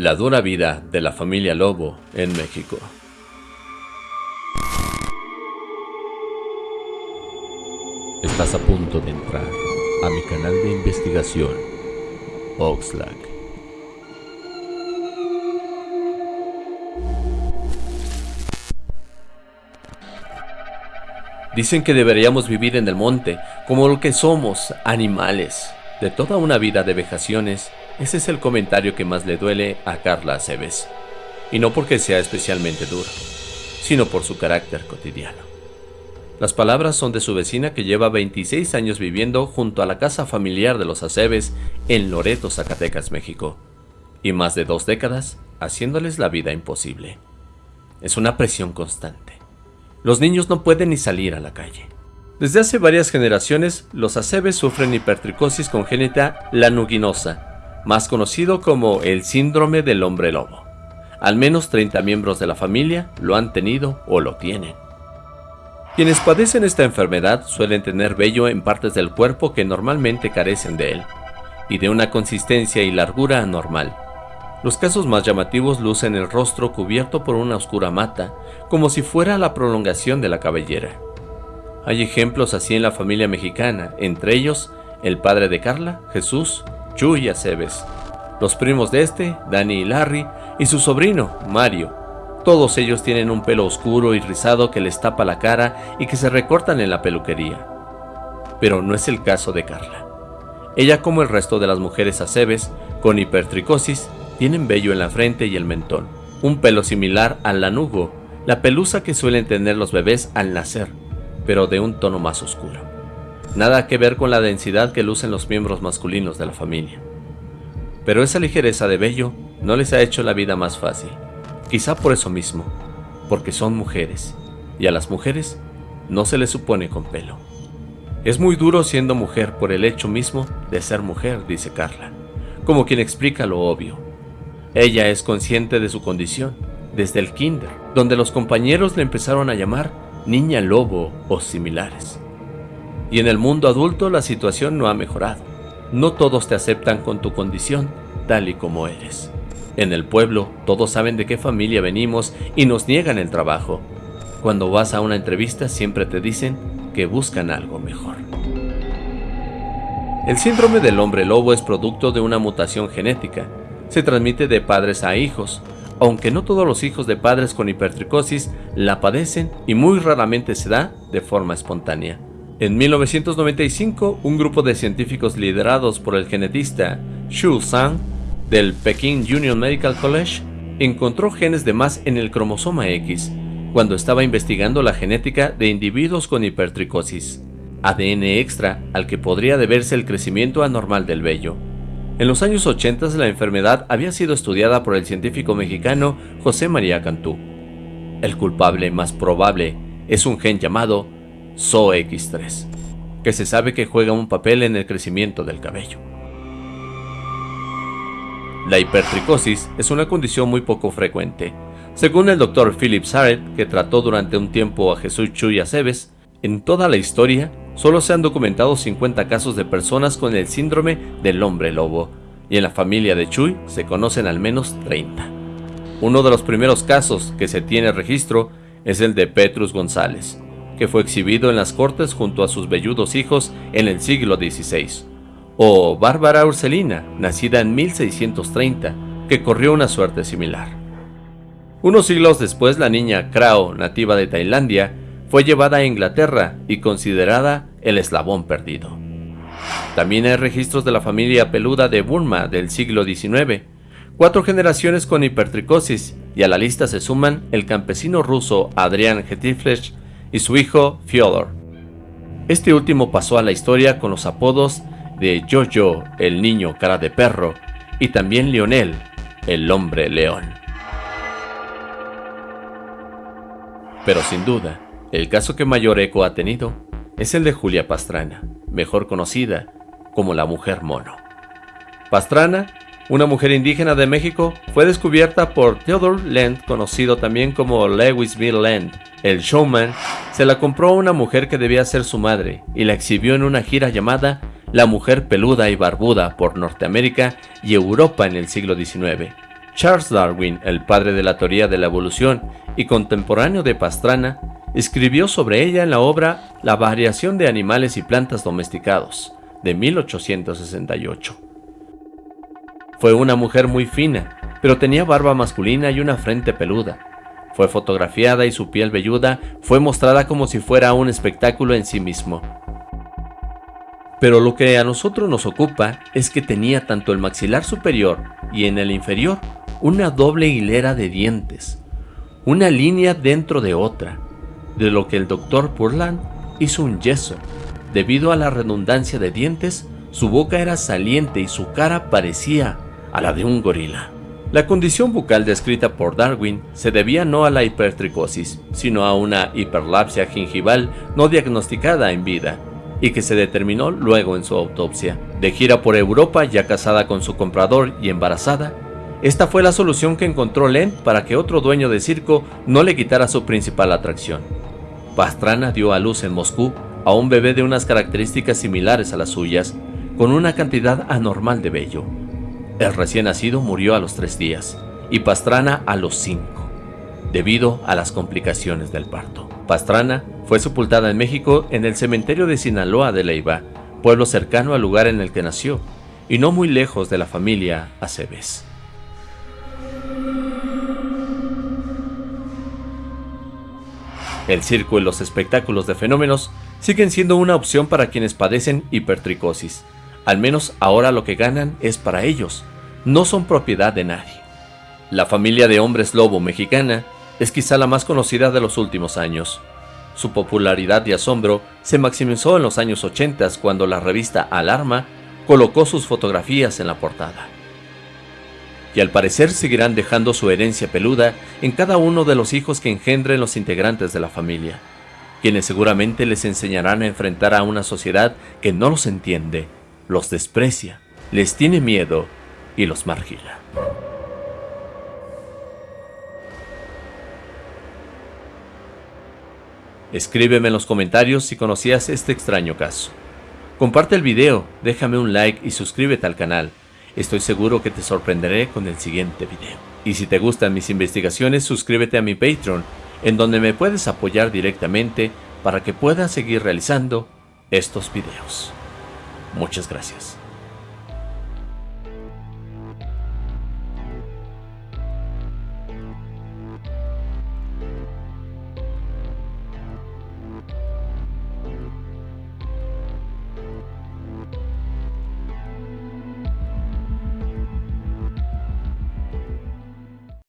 La dura vida de la familia Lobo en México. Estás a punto de entrar a mi canal de investigación, Oxlack. Dicen que deberíamos vivir en el monte, como lo que somos, animales. De toda una vida de vejaciones, ese es el comentario que más le duele a Carla Aceves. Y no porque sea especialmente duro, sino por su carácter cotidiano. Las palabras son de su vecina que lleva 26 años viviendo junto a la casa familiar de los Aceves en Loreto, Zacatecas, México, y más de dos décadas haciéndoles la vida imposible. Es una presión constante. Los niños no pueden ni salir a la calle. Desde hace varias generaciones, los Aceves sufren hipertricosis congénita lanuginosa, más conocido como el síndrome del hombre lobo. Al menos 30 miembros de la familia lo han tenido o lo tienen. Quienes padecen esta enfermedad suelen tener vello en partes del cuerpo que normalmente carecen de él, y de una consistencia y largura anormal. Los casos más llamativos lucen el rostro cubierto por una oscura mata, como si fuera la prolongación de la cabellera. Hay ejemplos así en la familia mexicana, entre ellos el padre de Carla, Jesús, Chuy Aceves, los primos de este, Dani y Larry, y su sobrino, Mario, todos ellos tienen un pelo oscuro y rizado que les tapa la cara y que se recortan en la peluquería. Pero no es el caso de Carla. Ella, como el resto de las mujeres acebes, con hipertricosis, tienen vello en la frente y el mentón, un pelo similar al lanugo, la pelusa que suelen tener los bebés al nacer, pero de un tono más oscuro. Nada que ver con la densidad que lucen los miembros masculinos de la familia. Pero esa ligereza de vello no les ha hecho la vida más fácil. Quizá por eso mismo, porque son mujeres, y a las mujeres no se les supone con pelo. Es muy duro siendo mujer por el hecho mismo de ser mujer, dice Carla, como quien explica lo obvio. Ella es consciente de su condición, desde el kinder, donde los compañeros le empezaron a llamar niña lobo o similares. Y en el mundo adulto la situación no ha mejorado. No todos te aceptan con tu condición tal y como eres. En el pueblo, todos saben de qué familia venimos y nos niegan el trabajo. Cuando vas a una entrevista siempre te dicen que buscan algo mejor. El síndrome del hombre lobo es producto de una mutación genética. Se transmite de padres a hijos, aunque no todos los hijos de padres con hipertricosis la padecen y muy raramente se da de forma espontánea. En 1995, un grupo de científicos liderados por el genetista Xu Zhang del Peking Union Medical College encontró genes de más en el cromosoma X cuando estaba investigando la genética de individuos con hipertricosis, ADN extra al que podría deberse el crecimiento anormal del vello. En los años 80 la enfermedad había sido estudiada por el científico mexicano José María Cantú. El culpable más probable es un gen llamado SOX3, que se sabe que juega un papel en el crecimiento del cabello. La hipertricosis es una condición muy poco frecuente. Según el Dr. Philip Sarret, que trató durante un tiempo a Jesús Chuy Aceves, en toda la historia solo se han documentado 50 casos de personas con el síndrome del hombre lobo, y en la familia de Chuy se conocen al menos 30. Uno de los primeros casos que se tiene registro es el de Petrus González, que fue exhibido en las cortes junto a sus velludos hijos en el siglo XVI o Bárbara Urselina, nacida en 1630, que corrió una suerte similar. Unos siglos después la niña Krao, nativa de Tailandia, fue llevada a Inglaterra y considerada el eslabón perdido. También hay registros de la familia peluda de Burma del siglo XIX, cuatro generaciones con hipertricosis, y a la lista se suman el campesino ruso Adrian Getiflesch y su hijo Fyodor. Este último pasó a la historia con los apodos de Jojo, el niño cara de perro, y también Lionel, el hombre león. Pero sin duda, el caso que mayor eco ha tenido es el de Julia Pastrana, mejor conocida como la mujer mono. Pastrana, una mujer indígena de México, fue descubierta por Theodore Land, conocido también como Lewisville Land. El showman se la compró a una mujer que debía ser su madre y la exhibió en una gira llamada la mujer peluda y barbuda por Norteamérica y Europa en el siglo XIX. Charles Darwin, el padre de la teoría de la evolución y contemporáneo de Pastrana, escribió sobre ella en la obra La variación de animales y plantas domesticados, de 1868. Fue una mujer muy fina, pero tenía barba masculina y una frente peluda. Fue fotografiada y su piel velluda fue mostrada como si fuera un espectáculo en sí mismo. Pero lo que a nosotros nos ocupa es que tenía tanto el maxilar superior y en el inferior una doble hilera de dientes, una línea dentro de otra, de lo que el doctor Purland hizo un yeso. Debido a la redundancia de dientes, su boca era saliente y su cara parecía a la de un gorila. La condición bucal descrita por Darwin se debía no a la hipertricosis, sino a una hiperlapsia gingival no diagnosticada en vida, y que se determinó luego en su autopsia. De gira por Europa, ya casada con su comprador y embarazada, esta fue la solución que encontró Len para que otro dueño de circo no le quitara su principal atracción. Pastrana dio a luz en Moscú a un bebé de unas características similares a las suyas, con una cantidad anormal de vello. El recién nacido murió a los tres días y Pastrana a los cinco, debido a las complicaciones del parto. Pastrana fue sepultada en México en el cementerio de Sinaloa de Leiva, pueblo cercano al lugar en el que nació, y no muy lejos de la familia Aceves. El circo y los espectáculos de fenómenos siguen siendo una opción para quienes padecen hipertricosis. Al menos ahora lo que ganan es para ellos, no son propiedad de nadie. La familia de hombres lobo mexicana es quizá la más conocida de los últimos años. Su popularidad y asombro se maximizó en los años 80 cuando la revista Alarma colocó sus fotografías en la portada y al parecer seguirán dejando su herencia peluda en cada uno de los hijos que engendren los integrantes de la familia, quienes seguramente les enseñarán a enfrentar a una sociedad que no los entiende, los desprecia, les tiene miedo y los margila. Escríbeme en los comentarios si conocías este extraño caso. Comparte el video, déjame un like y suscríbete al canal Estoy seguro que te sorprenderé con el siguiente video. Y si te gustan mis investigaciones, suscríbete a mi Patreon, en donde me puedes apoyar directamente para que pueda seguir realizando estos videos. Muchas gracias.